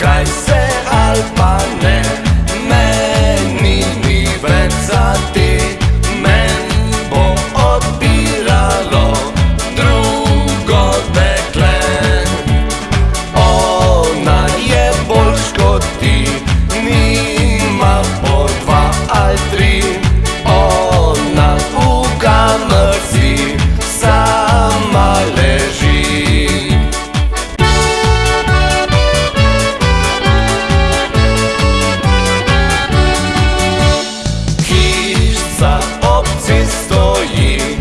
guys. nocy stoi